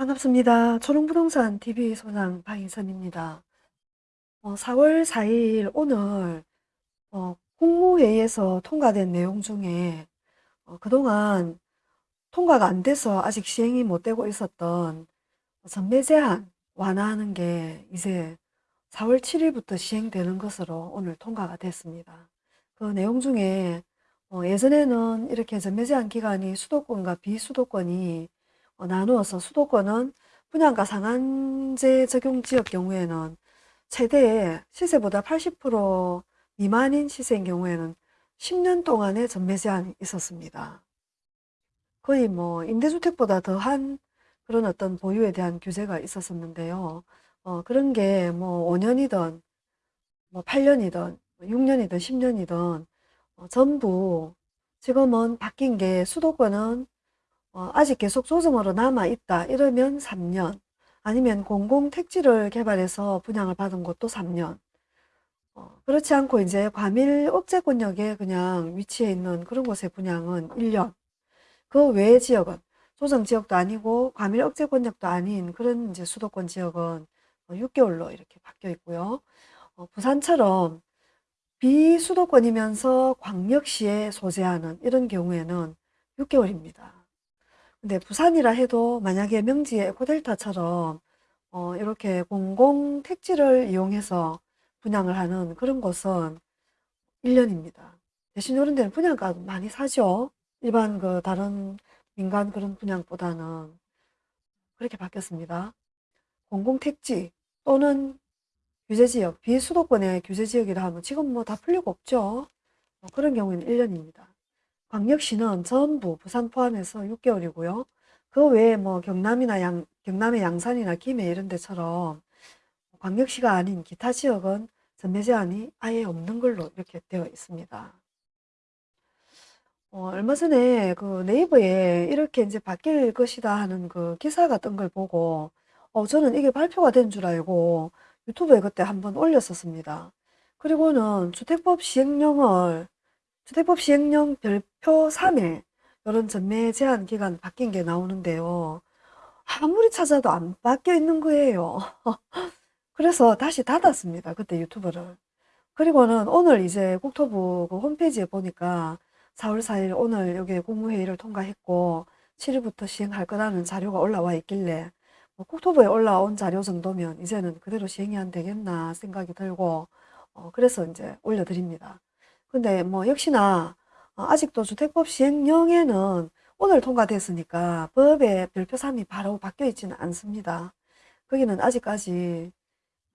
반갑습니다. 초롱부동산 TV 소장 박인선입니다. 어, 4월 4일 오늘 어, 국무회의에서 통과된 내용 중에 어, 그동안 통과가 안 돼서 아직 시행이 못 되고 있었던 전매 제한 완화하는 게 이제 4월 7일부터 시행되는 것으로 오늘 통과가 됐습니다. 그 내용 중에 어, 예전에는 이렇게 전매 제한 기간이 수도권과 비수도권이 어, 나누어서 수도권은 분양가 상한제 적용 지역 경우에는 최대 시세보다 80% 미만인 시세인 경우에는 10년 동안의 전매 제한이 있었습니다. 거의 뭐 임대주택보다 더한 그런 어떤 보유에 대한 규제가 있었었는데요. 어, 그런 게 뭐 5년이든 뭐 8년이든 6년이든 10년이든 어, 전부 지금은 바뀐 게 수도권은 어, 아직 계속 조정으로 남아있다 이러면 3년 아니면 공공택지를 개발해서 분양을 받은 곳도 3년 어, 그렇지 않고 이제 과밀 억제권역에 그냥 위치해 있는 그런 곳의 분양은 1년 그 외의 지역은 조정 지역도 아니고 과밀 억제권역도 아닌 그런 이제 수도권 지역은 6개월로 이렇게 바뀌어 있고요. 어, 부산처럼 비수도권이면서 광역시에 소재하는 이런 경우에는 6개월입니다. 근데 부산이라 해도 만약에 명지의 에코델타처럼 어, 이렇게 공공 택지를 이용해서 분양을 하는 그런 곳은 1년입니다. 대신 이런 데는 분양가 많이 사죠. 일반 그 다른 민간 그런 분양보다는 그렇게 바뀌었습니다. 공공 택지 또는 규제지역, 비수도권의 규제지역이라 하면 지금 뭐 다 풀리고 없죠. 어, 그런 경우에는 1년입니다. 광역시는 전부 부산 포함해서 6개월이고요. 그 외에 뭐 경남이나 양, 경남의 양산이나 김해 이런 데처럼 광역시가 아닌 기타 지역은 전매 제한이 아예 없는 걸로 이렇게 되어 있습니다. 어, 얼마 전에 그 네이버에 이렇게 이제 바뀔 것이다 하는 그 기사가 뜬 걸 보고 어, 저는 이게 발표가 된 줄 알고 유튜브에 그때 한번 올렸었습니다. 그리고는 주택법 시행령을 주택법 시행령 별표 3에 이런 전매 제한 기간 바뀐 게 나오는데요. 아무리 찾아도 안 바뀌어 있는 거예요. 그래서 다시 닫았습니다. 그때 유튜브를. 그리고는 오늘 이제 국토부 그 홈페이지에 보니까 4월 4일 오늘 여기 국무회의를 통과했고 7일부터 시행할 거라는 자료가 올라와 있길래 뭐 국토부에 올라온 자료 정도면 이제는 그대로 시행이 안 되겠나 생각이 들고 어, 그래서 이제 올려드립니다. 근데 뭐 역시나 어, 아직도 주택법 시행령에는 오늘 통과됐으니까 법의 별표 3이 바로 바뀌어 있지는 않습니다. 거기는 아직까지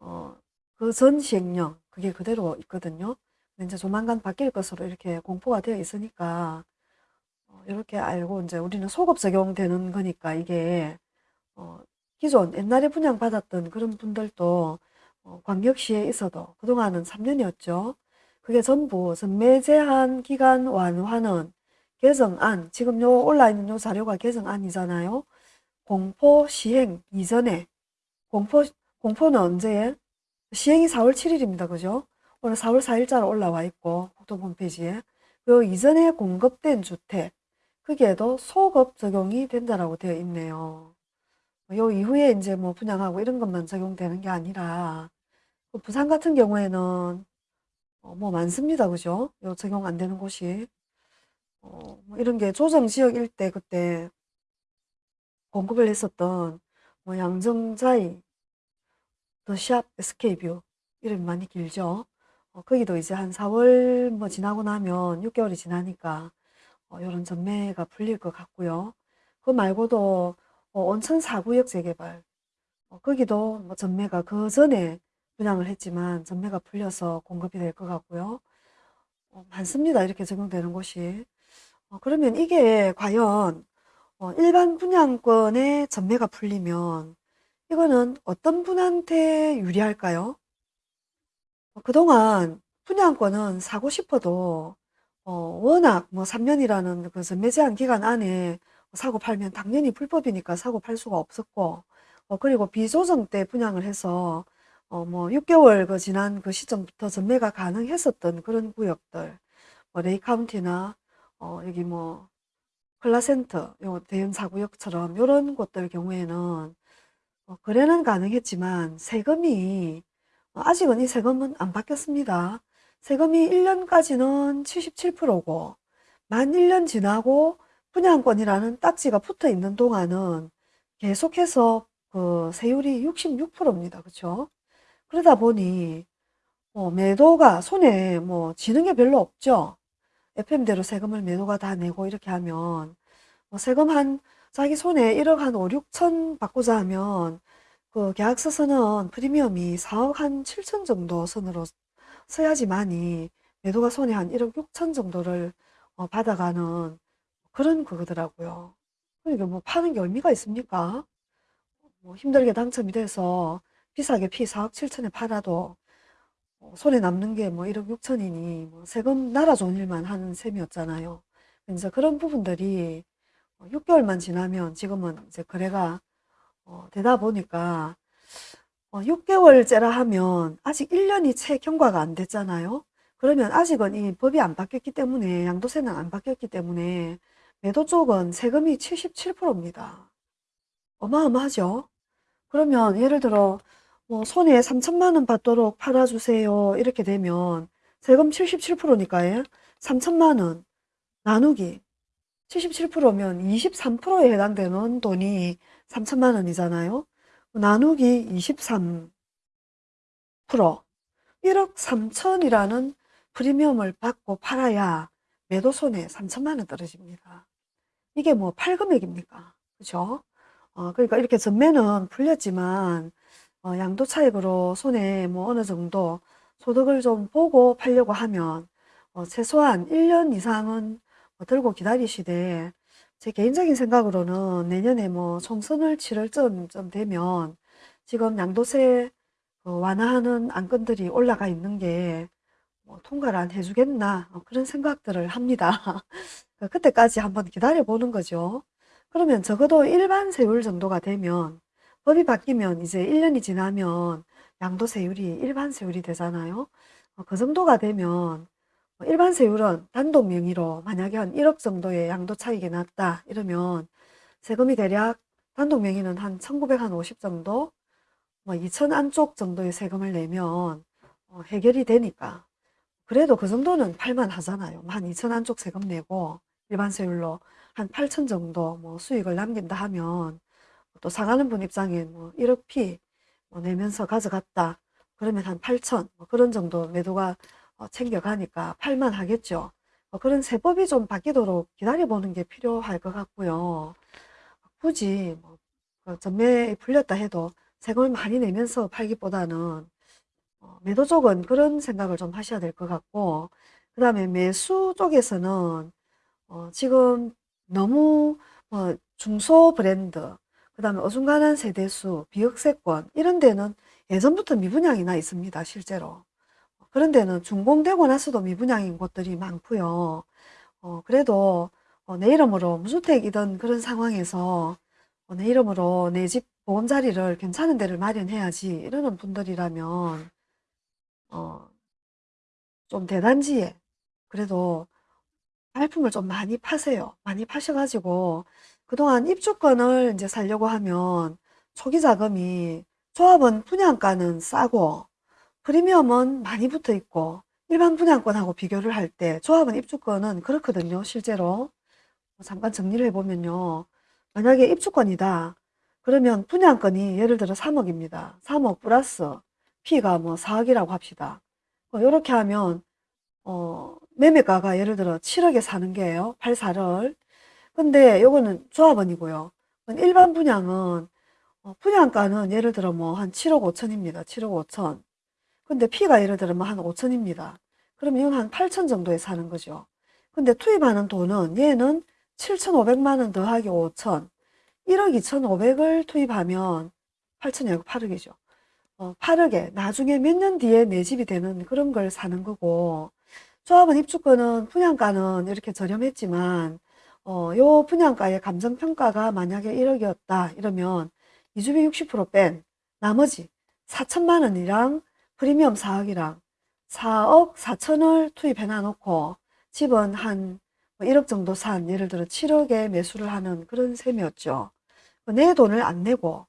어, 그 전 시행령 그게 그대로 있거든요. 이제 조만간 바뀔 것으로 이렇게 공포가 되어 있으니까 어, 이렇게 알고 이제 우리는 소급 적용되는 거니까 이게 어, 기존 옛날에 분양받았던 그런 분들도 어, 광역시에 있어도 그동안은 3년이었죠. 그게 전부 전매 제한 기간 완화는 개정안, 지금 요 올라 있는 요 자료가 개정안이잖아요. 공포 시행 이전에, 공포, 공포는 언제에? 시행이 4월 7일입니다. 그죠? 오늘 4월 4일자로 올라와 있고, 국토부 홈페이지에. 요 이전에 공급된 주택, 그게도 소급 적용이 된다라고 되어 있네요. 요 이후에 이제 뭐 분양하고 이런 것만 적용되는 게 아니라, 부산 같은 경우에는 어, 뭐 많습니다. 그죠? 요 적용 안 되는 곳이. 어, 뭐 이런 게 조정 지역 일대 그때 공급을 했었던 뭐 양정자이, 더샵, SK뷰 이름이 많이 길죠. 어, 거기도 이제 한 4월 뭐 지나고 나면 6개월이 지나니까 어, 이런 전매가 풀릴 것 같고요. 그 말고도 어, 온천 4구역 재개발 어, 거기도 뭐 전매가 그 전에 분양을 했지만 전매가 풀려서 공급이 될 것 같고요. 어, 많습니다. 이렇게 적용되는 곳이. 어, 그러면 이게 과연 어, 일반 분양권의 전매가 풀리면 이거는 어떤 분한테 유리할까요? 어, 그동안 분양권은 사고 싶어도 어, 워낙 뭐 3년이라는 그 전매 제한 기간 안에 사고 팔면 당연히 불법이니까 사고 팔 수가 없었고 어, 그리고 비조정 때 분양을 해서 어, 뭐 6개월 그 지난 그 시점부터 전매가 가능했었던 그런 구역들, 뭐 레이 카운티나 어, 여기 뭐 플라센트, 요 대형 사구역처럼 요런 곳들 경우에는 어, 거래는 가능했지만 세금이 어, 아직은 이 세금은 안 바뀌었습니다. 세금이 1년까지는 77%고 만 1년 지나고 분양권이라는 딱지가 붙어 있는 동안은 계속해서 그 세율이 66%입니다. 그렇죠? 그러다 보니 어, 매도가 손에 뭐 지는 게 별로 없죠. FM대로 세금을 매도가 다 내고 이렇게 하면 뭐 세금 한 자기 손에 1억 한 5, 6천 받고자 하면 그 계약서서는 프리미엄이 4억 한 7천 정도 선으로 써야지만이 매도가 손에 한 1억 6천 정도를 어, 받아가는 그런 그거더라고요. 그러니까 뭐 파는 게 의미가 있습니까? 뭐 힘들게 당첨이 돼서 비싸게 피 4억 7천에 팔아도 어, 손에 남는 게 뭐 1억 6천이니 뭐 세금 좋은 일만 하는 셈이었잖아요. 이제 그런 부분들이 6개월만 지나면 지금은 이제 거래가 어, 되다 보니까 어, 6개월째라 하면 아직 1년이 채 경과가 안 됐잖아요. 그러면 아직은 이 법이 안 바뀌었기 때문에 양도세는 안 바뀌었기 때문에 매도 쪽은 세금이 77%입니다. 어마어마하죠? 그러면 예를 들어 뭐 손에 3천만 원 받도록 팔아주세요. 이렇게 되면 세금 77%니까요. 3천만 원 나누기 77%면 23%에 해당되는 돈이 3천만 원이잖아요. 나누기 23% 1억 3천이라는 프리미엄을 받고 팔아야 매도 손에 3천만 원 떨어집니다. 이게 뭐 팔금액입니까? 그죠? 어, 그러니까 이렇게 전매는 풀렸지만 어, 양도 차익으로 손에 뭐 어느 정도 소득을 좀 보고 팔려고 하면 어, 최소한 1년 이상은 뭐 들고 기다리시되 제 개인적인 생각으로는 내년에 뭐 총선을 치를 쯤 되면 지금 양도세 어, 완화하는 안건들이 올라가 있는 게 뭐 통과를 안 해주겠나 어, 그런 생각들을 합니다. 그때까지 한번 기다려 보는 거죠. 그러면 적어도 일반 세율 정도가 되면 법이 바뀌면 이제 1년이 지나면 양도세율이 일반 세율이 되잖아요. 어, 그 정도가 되면 일반 세율은 단독 명의로 만약에 한 1억 정도의 양도 차익이 났다 이러면 세금이 대략 단독 명의는 한 1950 정도 뭐 2천 안쪽 정도의 세금을 내면 어, 해결이 되니까 그래도 그 정도는 팔만 하잖아요. 한 2천 안쪽 세금 내고 일반 세율로 한 8천 정도 뭐 수익을 남긴다 하면 또 사가는 분 입장에 뭐 1억 피 뭐 내면서 가져갔다. 그러면 한 8천 뭐 그런 정도 매도가 어, 챙겨가니까 팔만 하겠죠. 어, 그런 세법이 좀 바뀌도록 기다려보는 게 필요할 것 같고요. 굳이 뭐그 전매에 풀렸다 해도 세금을 많이 내면서 팔기보다는 어, 매도 쪽은 그런 생각을 좀 하셔야 될 것 같고 그 다음에 매수 쪽에서는 어, 지금 너무 뭐 중소 브랜드 그 다음에 어중간한 세대수, 비역세권 이런 데는 예전부터 미분양이 나 있습니다. 실제로. 그런 데는 준공되고 나서도 미분양인 곳들이 많고요. 어, 그래도 어, 내 이름으로 무주택이던 그런 상황에서 어, 내 이름으로 내 집 보금자리를 괜찮은 데를 마련해야지 이러는 분들이라면 어, 좀 대단지에 그래도 발품을 좀 많이 파세요. 많이 파셔가지고 그동안 입주권을 이제 살려고 하면 초기 자금이 조합은 분양가는 싸고 프리미엄은 많이 붙어 있고 일반 분양권하고 비교를 할 때 조합은 입주권은 그렇거든요. 실제로 잠깐 정리를 해보면요. 만약에 입주권이다. 그러면 분양권이 예를 들어 3억입니다. 3억 플러스 P가 뭐 4억이라고 합시다. 이렇게 뭐 하면 어, 매매가가 예를 들어 7억에 사는 게예요. 84를. 근데 요거는 조합원이고요. 일반 분양은 어, 분양가는 예를 들어 뭐 한 7억 5천입니다. 7억 5천. 근데 P가 예를 들면 한 5천입니다. 그러면 이건 한 8천 정도에 사는 거죠. 근데 투입하는 돈은 얘는 7,500만 원 더하기 5천. 1억 2,500을 투입하면 8천이 아니고 8억이죠. 어, 8억에 나중에 몇 년 뒤에 내 집이 되는 그런 걸 사는 거고 조합원 입주권은 분양가는 이렇게 저렴했지만 어, 요 분양가의 감정평가가 만약에 1억이었다 이러면 이주비 60%뺀 나머지 4천만 원이랑 프리미엄 4억이랑 4억 4천을 투입해 놔놓고 집은 한뭐 1억 정도 산 예를 들어 7억에 매수를 하는 그런 셈이었죠. 내 돈을 안 내고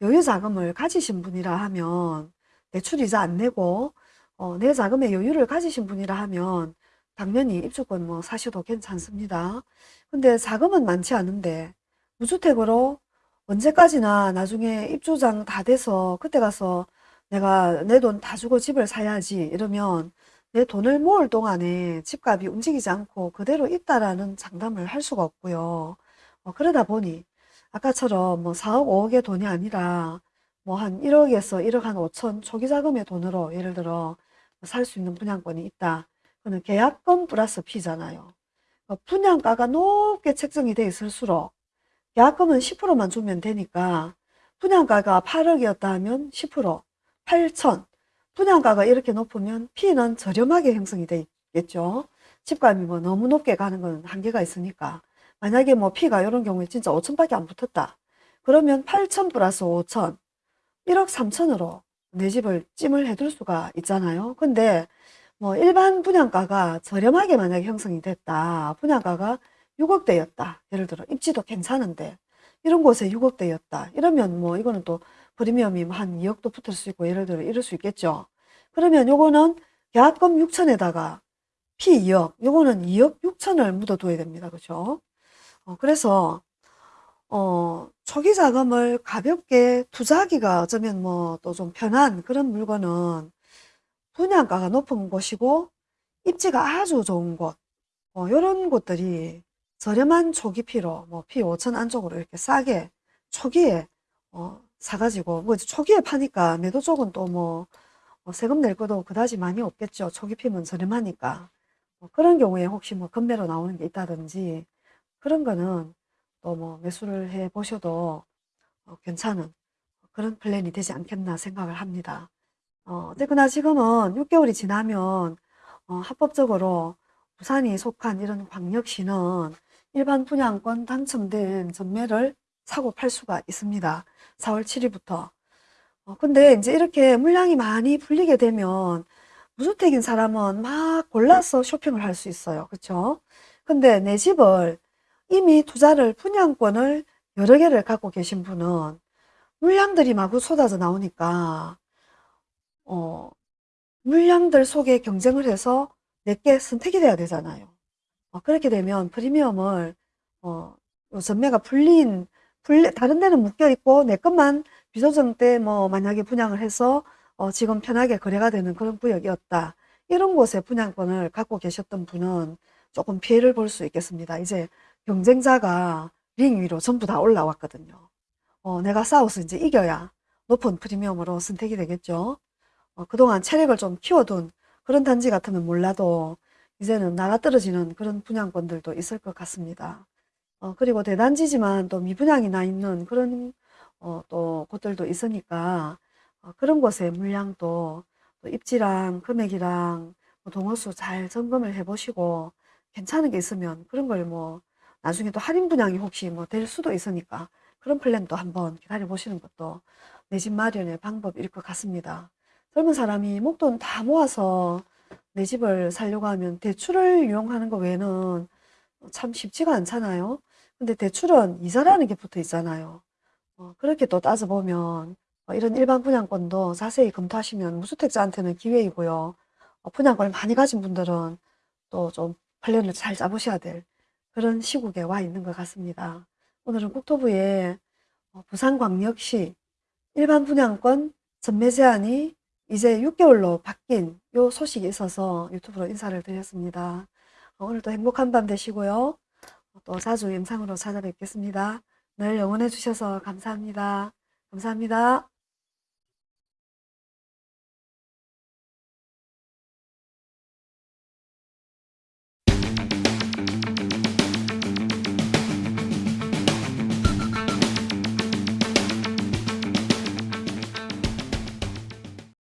여유 자금을 가지신 분이라 하면 대출 이자 안 내고 어, 내 자금에 여유를 가지신 분이라 하면 당연히 입주권 뭐 사셔도 괜찮습니다. 근데 자금은 많지 않은데 무주택으로 언제까지나 나중에 입주장 다 돼서 그때 가서 내가 내 돈 다 주고 집을 사야지 이러면 내 돈을 모을 동안에 집값이 움직이지 않고 그대로 있다라는 장담을 할 수가 없고요. 어, 그러다 보니 아까처럼 뭐 4억 5억의 돈이 아니라 뭐 한 1억에서 1억 한 5천 초기 자금의 돈으로 예를 들어 살 수 있는 분양권이 있다. 그는 계약금 플러스 피잖아요. 어, 분양가가 높게 책정이 돼 있을수록 계약금은 10%만 주면 되니까 분양가가 8억이었다 하면 10% 8천 분양가가 이렇게 높으면 피는 저렴하게 형성이 되겠죠. 집값이 뭐 너무 높게 가는 건 한계가 있으니까 만약에 뭐 피가 이런 경우에 진짜 5천밖에 안 붙었다. 그러면 8천 플러스 5천 1억 3천으로 내 집을 찜을 해둘 수가 있잖아요. 근데 뭐 일반 분양가가 저렴하게 만약에 형성이 됐다. 분양가가 6억대였다. 예를 들어 입지도 괜찮은데 이런 곳에 6억대였다. 이러면 뭐 이거는 또 프리미엄이 뭐한 2억도 붙을 수 있고 예를 들어 이럴 수 있겠죠. 그러면 요거는 계약금 6천에다가 피 2억, 요거는 2억 6천을 묻어둬야 됩니다. 그죠? 어, 그래서 어, 초기 자금을 가볍게 투자하기가 어쩌면 뭐 또 좀 편한 그런 물건은 분양가가 높은 곳이고 입지가 아주 좋은 곳, 어, 이런 곳들이 저렴한 초기 피로 뭐 피 5천 안쪽으로 이렇게 싸게 초기에 어, 사가지고 뭐 초기에 파니까 매도 쪽은 또뭐 뭐 세금 낼 것도 그다지 많이 없겠죠. 초기 피면 저렴하니까 뭐 그런 경우에 혹시 뭐 금매로 나오는 게 있다든지 그런 거는 또 뭐 매수를 해 보셔도 어, 괜찮은 그런 플랜이 되지 않겠나 생각을 합니다. 어, 어쨌거나 지금은 6개월이 지나면 어, 합법적으로 부산이 속한 이런 광역시는 일반 분양권 당첨된 전매를 사고 팔 수가 있습니다. 4월 7일부터. 어, 근데 이제 이렇게 물량이 많이 풀리게 되면 무주택인 사람은 막 골라서 쇼핑을 할 수 있어요. 그렇죠? 근데 내 집을 이미 투자를 분양권을 여러 개를 갖고 계신 분은 물량들이 마구 쏟아져 나오니까 어, 물량들 속에 경쟁을 해서 내게 선택이 돼야 되잖아요. 어, 그렇게 되면 프리미엄을 어, 전매가 풀린 풀 다른 데는 묶여 있고 내 것만 비조정 때 뭐 만약에 분양을 해서 어, 지금 편하게 거래가 되는 그런 구역이었다. 이런 곳에 분양권을 갖고 계셨던 분은 조금 피해를 볼 수 있겠습니다. 이제 경쟁자가 링 위로 전부 다 올라왔거든요. 어, 내가 싸워서 이제 이겨야 높은 프리미엄으로 선택이 되겠죠. 어, 그동안 체력을 좀 키워둔 그런 단지 같으면 몰라도 이제는 나가 떨어지는 그런 분양권들도 있을 것 같습니다. 어, 그리고 대단지지만 또 미분양이 나 있는 그런 어, 또 곳들도 있으니까 어, 그런 곳에 물량도 또 입지랑 금액이랑 뭐 동호수 잘 점검을 해보시고 괜찮은 게 있으면 그런 걸 뭐 나중에 또 할인 분양이 혹시 뭐 될 수도 있으니까 그런 플랜도 한번 기다려 보시는 것도 내 집 마련의 방법일 것 같습니다. 젊은 사람이 목돈 다 모아서 내 집을 살려고 하면 대출을 이용하는 거 외에는 참 쉽지가 않잖아요. 근데 대출은 이자라는 게 붙어 있잖아요. 어, 그렇게 또 따져보면 어, 이런 일반 분양권도 자세히 검토하시면 무주택자한테는 기회이고요. 어, 분양권을 많이 가진 분들은 또좀 플랜을 잘 짜보셔야 될 그런 시국에 와 있는 것 같습니다. 오늘은 국토부의 어, 부산광역시 일반 분양권 전매 제한이 이제 6개월로 바뀐 요 소식이 있어서 유튜브로 인사를 드렸습니다. 어, 오늘도 행복한 밤 되시고요. 또 자주 영상으로 찾아뵙겠습니다. 늘 응원해 주셔서 감사합니다. 감사합니다.